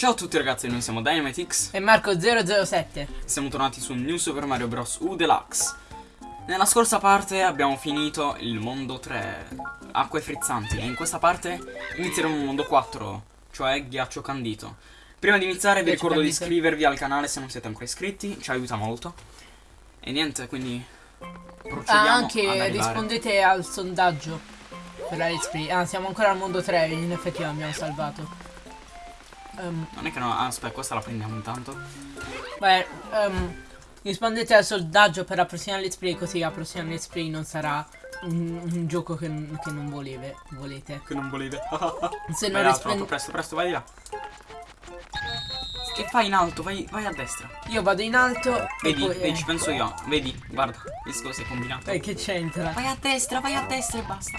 Ciao a tutti ragazzi, noi siamo Dynamitix e Marco007 Siamo tornati su New Super Mario Bros. U Deluxe. Nella scorsa parte abbiamo finito il mondo 3 Acque frizzanti. E in questa parte inizieremo il mondo 4 Cioè ghiaccio candito. Prima di iniziare vi ricordo di candito. iscrivervi al canale se non siete ancora iscritti. Ci aiuta molto. E niente, quindi Procediamo Ah, anche rispondete al sondaggio per la Let's Play. Ah, siamo ancora al mondo 3, in effetti l'abbiamo salvato Ehm, Non è che no, ah, aspetta, questa la prendiamo intanto Beh, ehm, rispondete al sondaggio per la prossima Let's Play Così la prossima Let's Play non sarà un, un gioco che, che non voleve, volete Che non volevi Se non rispondete presto, presto, vai di là Che fai in alto? Vai, vai a destra Io vado in alto e Vedi, poi, vedi, ci penso io. Vedi, guarda, visto cosa hai combinato. eh, che c'entra? Vai a destra, vai a destra e basta.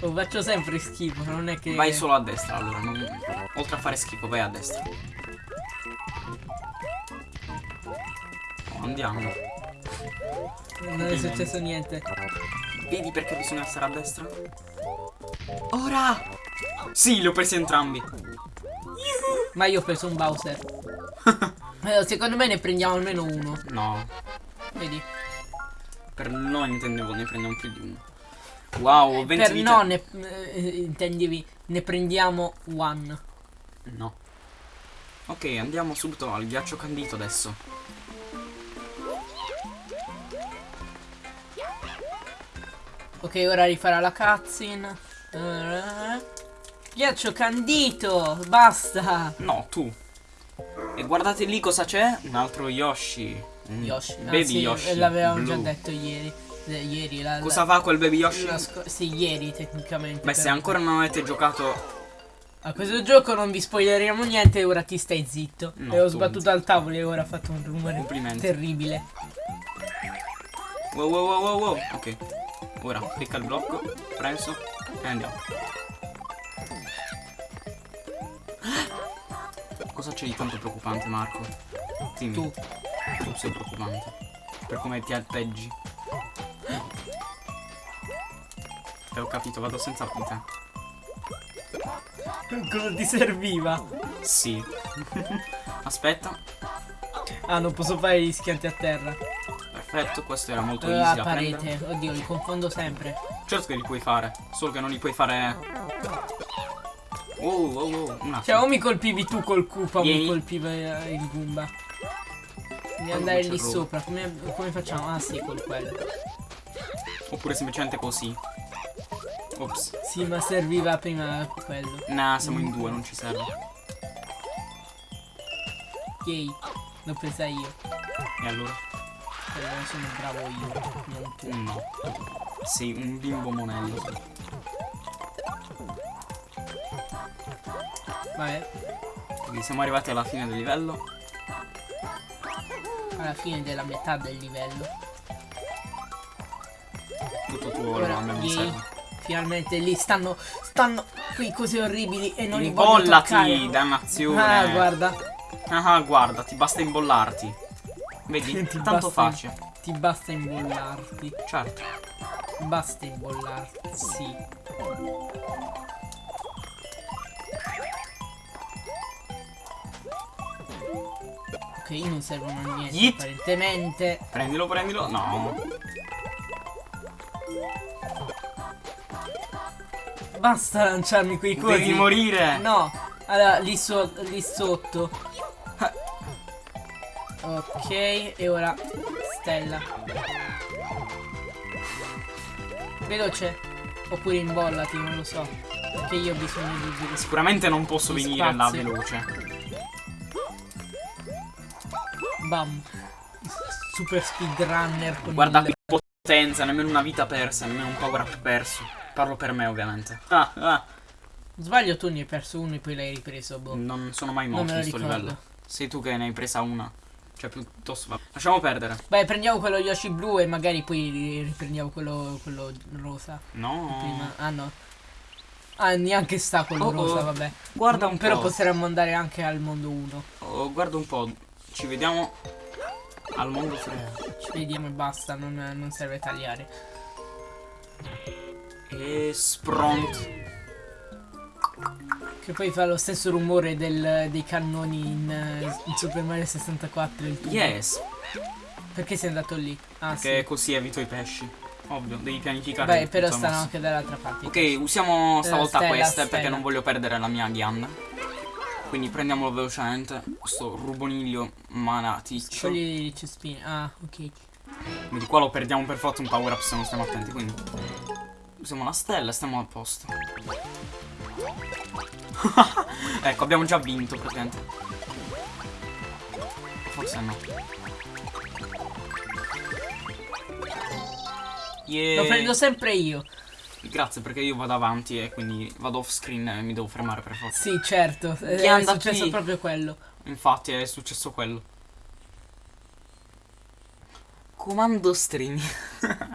Lo faccio sempre schifo, non è che Vai solo a destra, allora. non- Oltre a fare schifo, vai a destra. Andiamo. Non è successo niente Vedi perché bisogna stare a destra? Ora! Sì, li ho presi entrambi. Ma io ho preso un Bowser Eh, Secondo me ne prendiamo almeno uno No, Vedi per noi intendevo, ne prendiamo più di uno. Wow, ho 20 Per vite. no ne, eh, intendevi Ne prendiamo one No. Ok, andiamo subito al ghiaccio candito adesso. Ok ora rifarà la cutscene Eh, Ghiaccio candito Basta No, tu. E guardate lì cosa c'è? Un altro Yoshi. Un Yoshi ah, Baby sì, Yoshi. L'avevamo già detto ieri Eh, Ieri la, Cosa fa quel Baby la- Yoshi? la Sì ieri tecnicamente Beh, se ancora non avete giocato. A questo gioco non vi spoileriamo niente Ora ti stai zitto No, E ho tu. sbattuto al tavolo e ora ho fatto un rumore terribile Wow, wow, wow, wow, wow. Ok. Ora clicca il blocco. Preso. E andiamo. Cosa c'è di tanto preoccupante, Marco? Dimmi. Tu Tu sei preoccupante. Per come ti atteggi. Eh, ho capito, vado senza te. Cosa ti serviva? Sì. Aspetta. Ah non posso fare gli schianti a terra Perfetto, questo era molto Eh, easy a da prendere. parete Oddio li confondo sempre Certo che li puoi fare, solo che non li puoi fare. Wow, wow, wow, un attimo. Cioè o mi colpivi tu col Koopa o mi colpiva eh, il Goomba Devi Oh, andare lì sopra come, come facciamo? Ah sì col quello Oppure semplicemente così. Ops. Sì ma serviva prima quello Nah, siamo in due, non ci serve. Yay L'ho presa io E allora? Quello sono bravo io Non tu No. Sei un bimbo monello. Vabbè Quindi siamo arrivati alla fine del livello. Alla fine della metà del livello Tutto tuo Ora, me mi serve. Finalmente lì stanno Stanno qui cose orribili E non li voglio Imbollati, toccare dannazione. Ah guarda Ah, guarda, ti basta imbollarti. Vedi? Ti Tanto facile. Ti basta imbollarti Certo. Basta imbollarti Sì Ok non servono a niente Yeet. apparentemente Prendilo, prendilo. No. Basta lanciarmi quei cosi Devi morire. No Allora lì, so- lì sotto Ok e ora Stella Veloce Oppure imbollati non lo so Perché io ho bisogno di di- Sicuramente non posso venire là spazio. veloce. Bam Super speedrunner con Guarda il- qui potenza, nemmeno una vita persa, nemmeno un power up perso. Parlo per me ovviamente. Ah, ah. Sbaglio tu ne hai perso uno e poi l'hai ripreso boh. Non sono mai morto in lo sto ricordo. livello. Sei tu che ne hai presa una. Cioè piuttosto. Lasciamo perdere. Beh prendiamo quello Yoshi blu e magari poi ri- riprendiamo quello, quello rosa No. Prima Ah no Ah neanche sta quello Oh, oh. rosa vabbè Guarda un Però po'. potremmo andare anche al mondo 1 Oh, guarda un po'. Ci vediamo al mondo 3. Ci vediamo e basta Non, non serve tagliare E spront. Che poi fa lo stesso rumore del- dei cannoni in, in Super Mario 64 il tubo. Yes. Perché sei andato lì? Ah Che così evito i pesci. Ovvio, devi pianificare. sì. Beh, però stanno mossa. anche dall'altra parte. Ok, usiamo stavolta stella, queste stella. perché non voglio perdere la mia ghianda. Quindi prendiamolo velocemente. Questo ruboniglio manaticcio. Scogli i cespini. Ah, ok. Quindi qua lo perdiamo per forza un power up se non stiamo attenti. Quindi usiamo la stella e stiamo a posto. ecco, abbiamo già vinto praticamente. Forse no. Yeah. Lo prendo sempre io. Grazie perché io vado avanti e quindi vado off screen e mi devo fermare per forza. Sì, certo. È, Chi è anda successo qui? proprio quello. Infatti è successo quello. Comando stream.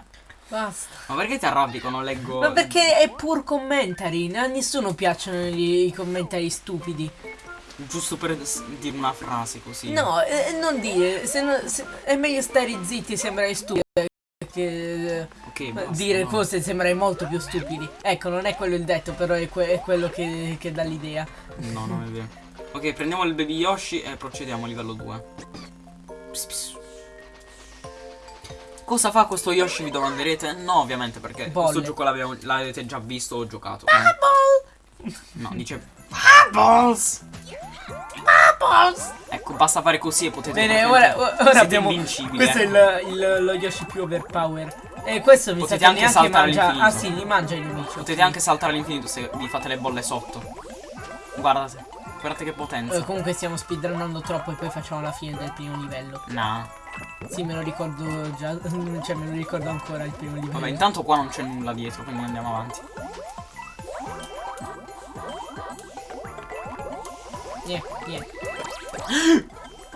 Basta. Ma perché ti arrabbi quando leggo... Ma perché è pur commentary? A nessuno piacciono i, i commentari stupidi. Giusto per dire una frase così. No, eh, non dire. Se no- se- è meglio stare zitti e sembrare stupidi. Che Ok, eh, basta, dire no. cose sembrare molto più stupidi. Ecco, non è quello il detto, però è, que- è quello che, che dà l'idea. No, non è vero. Ok, prendiamo il baby Yoshi e procediamo a livello 2. Pss, pss. Cosa fa questo Yoshi vi domanderete? No, ovviamente perché Bolle. questo gioco l'avete già visto o giocato. quindi- No, dice Bubbles! Bubbles! Ecco, basta fare così e potete Bene, ora, ora siete abbiamo. invincibili. Questo è ecco. il, il- lo Yoshi più overpower. E questo mi Potete sa che anche saltare mangia. all'infinito. Ah, sì, li mangia i nemici. Potete ok. anche saltare all'infinito se vi fate le bolle sotto. Guardate, guardate che potenza. Eh, comunque stiamo speedrunnando troppo e poi facciamo la fine del primo livello. No. Sì, me lo ricordo già. Cioè, me lo ricordo ancora il primo livello. Vabbè, intanto qua non c'è nulla dietro, quindi andiamo avanti. Yeah, yeah.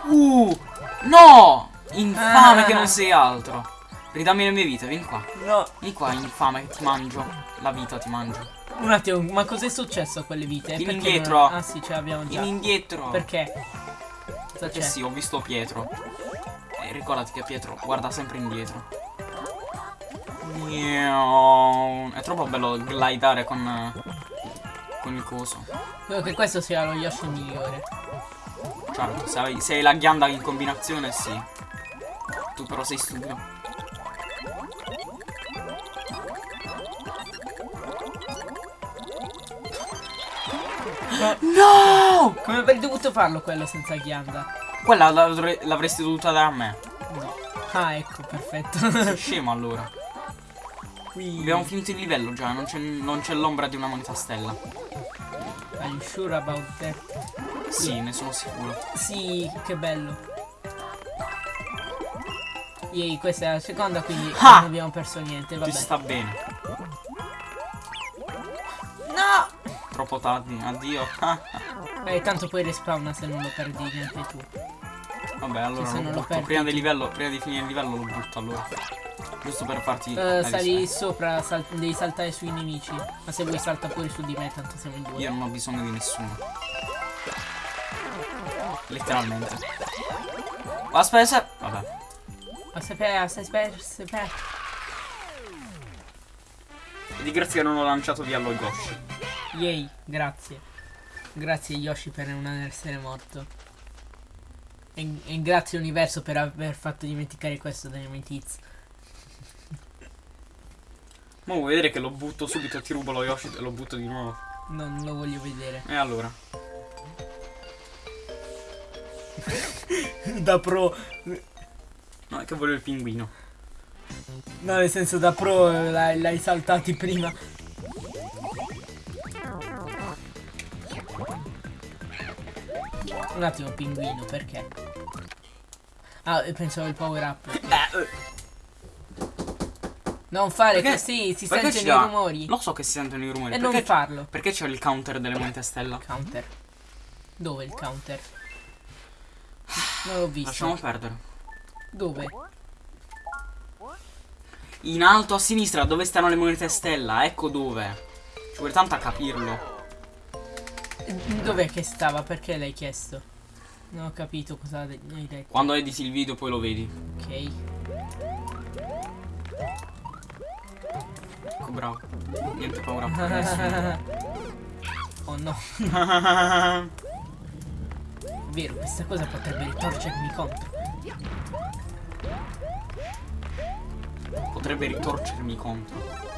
Uh! No! Infame Ah. che non sei altro. Ridammi le mie vite, vieni qua. No, Vieni qua, infame, che ti mangio. La vita ti mangio. un attimo, ma cos'è successo a quelle vite? Vieni indietro. non- Ah, sì, ce l'abbiamo già. Vieni indietro. Perché? Cosa Eh sì, ho visto Pietro. E ricordati che Pietro guarda sempre indietro. È troppo bello glidare con. Con il coso. Credo che questo sia lo Yoshi migliore. Certo, se hai, se hai la ghianda in combinazione, sì. Tu però sei stupido. No! Come avrei dovuto farlo quello senza ghianda? Quella l'avre- l'avresti dovuta dare a me. No. Ah, ecco, perfetto. Sei scemo allora. Abbiamo finito il livello già, non c'è, l'ombra di una moneta stella. Are you sure about that? Sì, ne sono sicuro. Sì, che bello. Yay, questa è la seconda, quindi Ah! non abbiamo perso niente, vabbè. sta bene. No! Troppo tardi, addio. Eh, tanto poi respawna se non lo perdi neanche tu. Vabbè, allora Se lo butto. Prima, livello, prima di finire il livello lo butto allora. Giusto per farti. Eh, sali sopra, sal- devi saltare sui nemici. Ma se vuoi salta pure su di me, tanto siamo in due. Io non ho bisogno di nessuno. Letteralmente. Aspetta, vabbè. Aspetta, aspetta, aspetta. E di grazia che non ho lanciato via lo Yoshi. Yay, grazie. Grazie Yoshi per non essere morto. E, e grazie universo per aver fatto dimenticare questo dai miei tiz. Ma vuoi vedere che lo butto subito ti rubo lo Yoshi e lo butto di nuovo? Non lo voglio vedere. E allora? da pro. No, è che voglio il pinguino. No, nel senso da pro eh, l'hai saltati prima. Un attimo, pinguino, perché? Ah, pensavo il power up. Non fare Perché- così, si sentono i rumori. Lo so che si sentono i rumori. E non farlo. Perché c'è il counter delle monete stella? Counter. Dove il counter? Non l'ho visto. Lasciamo perdere. Dove? In alto a sinistra, dove stanno le monete stella? Ecco dove. Ci vuole tanto a capirlo. Dov'è che stava? Perché l'hai chiesto? Non ho capito cosa hai detto. Quando editi il video poi lo vedi. Ok. Ecco, bravo. Niente paura. per nessuno. Oh no, vero, questa cosa potrebbe ritorcermi contro. Potrebbe ritorcermi contro.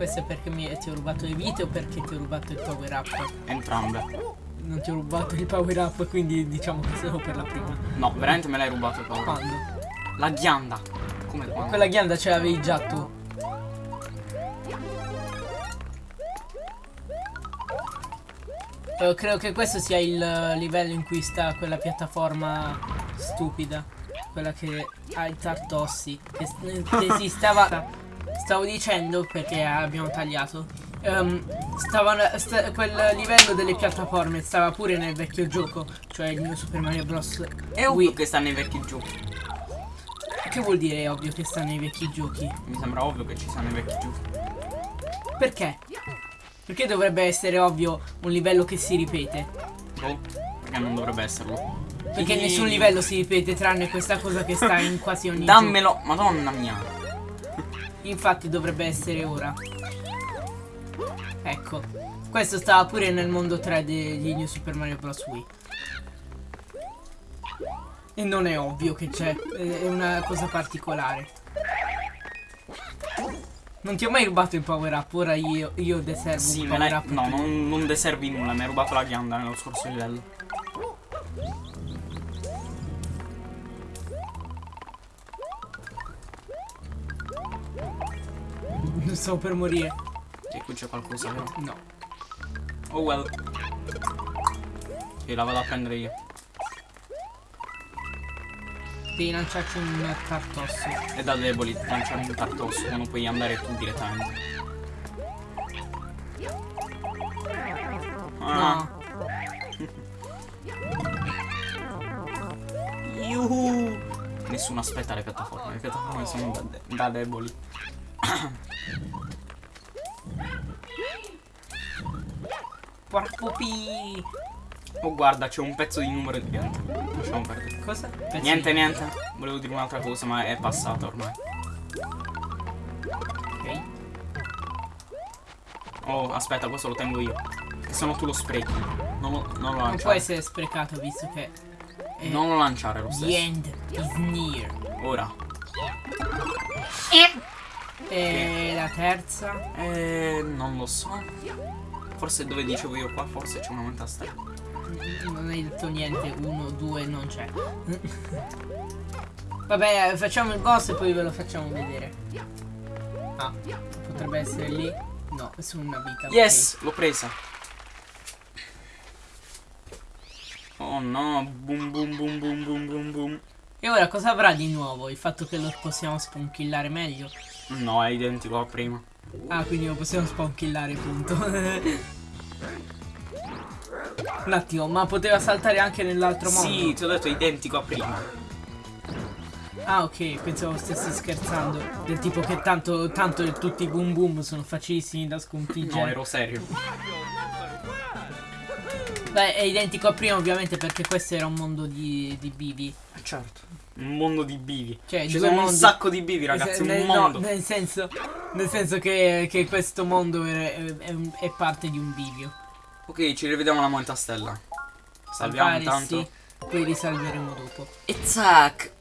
Questo è perché mi, ti ho rubato le vite o perché ti ho rubato il power up? Entrambe. Non ti ho rubato il power up, quindi diciamo che solo per la prima. No, veramente me l'hai rubato Paolo. Quando? La ghianda. Come quando? Quella ghianda ce l'avevi già tu. Eh, credo che questo sia il eh, livello in cui sta quella piattaforma stupida. Quella che ha i tartossi. Che, che si stava. Stavo dicendo perché abbiamo tagliato. ehm, stava, sta- quel livello delle piattaforme stava pure nel vecchio gioco. Cioè il mio Super Mario Bros. È ovvio Wii. che sta nei vecchi giochi. Che vuol dire è ovvio che sta nei vecchi giochi? Mi sembra ovvio che ci stanno i vecchi giochi. Perché? Perché dovrebbe essere ovvio un livello che si ripete? Boh, perché non dovrebbe esserlo. Perché Sì. nessun livello si ripete tranne questa cosa che sta in quasi ogni Dammelo, madonna mia. Infatti dovrebbe essere ora. Ecco. Questo stava pure nel mondo 3 degli New Super Mario Bros. Wii. E non è ovvio che c'è, è una cosa particolare. Non ti ho mai rubato il power up, ora io, io deservo Sì, un power up. No, non, non deservi nulla, mi hai rubato la ghianda nello scorso livello. Non sto per morire. E qui c'è qualcosa, vero? No. Oh well. Sì, la vado a prendere io. Devi lanciarci un cartosso. È da deboli lanciare un tartosso quando puoi andare tu direttamente. Ah, No. Yuhu. Nessuno aspetta le piattaforme, le piattaforme sono da, de- da deboli. Porco pi. Oh guarda, c'è un pezzo di numero di piante. Lasciamo perdere. Cosa? Pezzi- Niente, niente. Volevo dire un'altra cosa, ma è passata ormai. Ok. Oh, aspetta, questo lo tengo io. Che se no tu lo sprechi. Non lo, non lo Non può lanciare. essere sprecato visto che. eh, Non lo lanciare lo The stesso. end is near. Ora. E la terza. Eh, non lo so. Forse dove dicevo io qua, forse c'è una metastella. Non hai detto niente. Uno, due, non c'è. Vabbè, facciamo il boss e poi ve lo facciamo vedere. Ah, potrebbe essere lì. No, è solo una vita. Yes, l'ho presa. Oh no, boom boom boom boom boom boom boom. E ora cosa avrà di nuovo? Il fatto che lo possiamo spankillare meglio? No, è identico a prima. Ah, quindi lo possiamo spankillare, punto. Un attimo, ma poteva saltare anche nell'altro modo? Sì, ti ho detto identico a prima. Ah, ok, pensavo stessi scherzando. Del tipo che tanto, tanto tutti i boom boom sono facilissimi da No, sconfiggere. ero serio. Beh, è identico a prima, ovviamente, perché questo era un mondo di, di bivi. Certo. Un mondo di bivi. Cioè, Ci sono un mondi. sacco di bivi, ragazzi. Nel- Un no, mondo. nel senso, nel senso che, che questo mondo è, è- è un- parte di un bivio. Ok, ci rivediamo alla moneta stella. Salviamo intanto. sì, poi risalveremo dopo. E zac!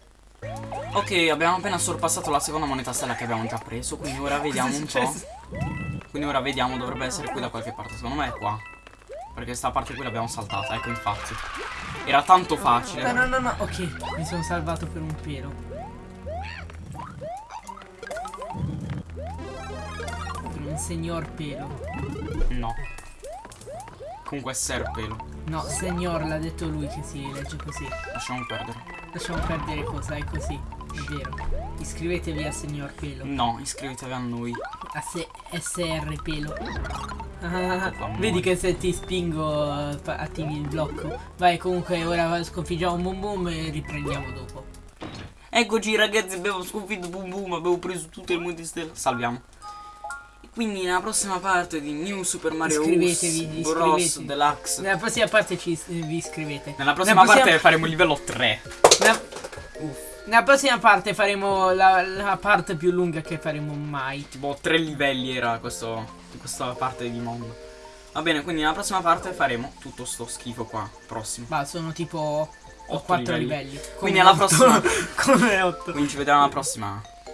Ok, abbiamo appena sorpassato la seconda moneta stella che abbiamo già preso, quindi ora vediamo un po'. Quindi ora vediamo, dovrebbe essere qui da qualche parte. Secondo me è qua. Perché sta parte qui l'abbiamo saltata, ecco infatti. Era tanto facile. No, no, no, no, ok, mi sono salvato per un pelo. Per un signor pelo. No. Comunque è serpelo. No, signor, l'ha detto lui che si legge così. Lasciamo perdere. Lasciamo perdere cosa, è così. È vero. Iscrivetevi a signor pelo. No, iscrivetevi a noi. A se- SR pelo. Ah, vedi che se ti spingo eh, attivi il blocco. Vai, comunque ora sconfiggiamo Boom Boom e riprendiamo dopo. Eccoci ragazzi, abbiamo sconfitto Boom Boom, abbiamo preso tutte le monete stelle. Salviamo. E quindi nella prossima parte di New Super Mario Iscrivetevi, Bros. iscrivetevi. Deluxe. Nella prossima parte ci vi iscrivete. Nella prossima prossima- parte faremo il livello 3. nella- Uff. Nella prossima parte faremo la, la parte più lunga che faremo mai. Tipo tre livelli era questo, questa parte di mondo. Va bene, quindi nella prossima parte faremo tutto sto schifo qua. Prossimo. Ma sono tipo Otto 4 livelli. livelli. Quindi alla prossima. Come 8. Quindi ci vediamo alla prossima.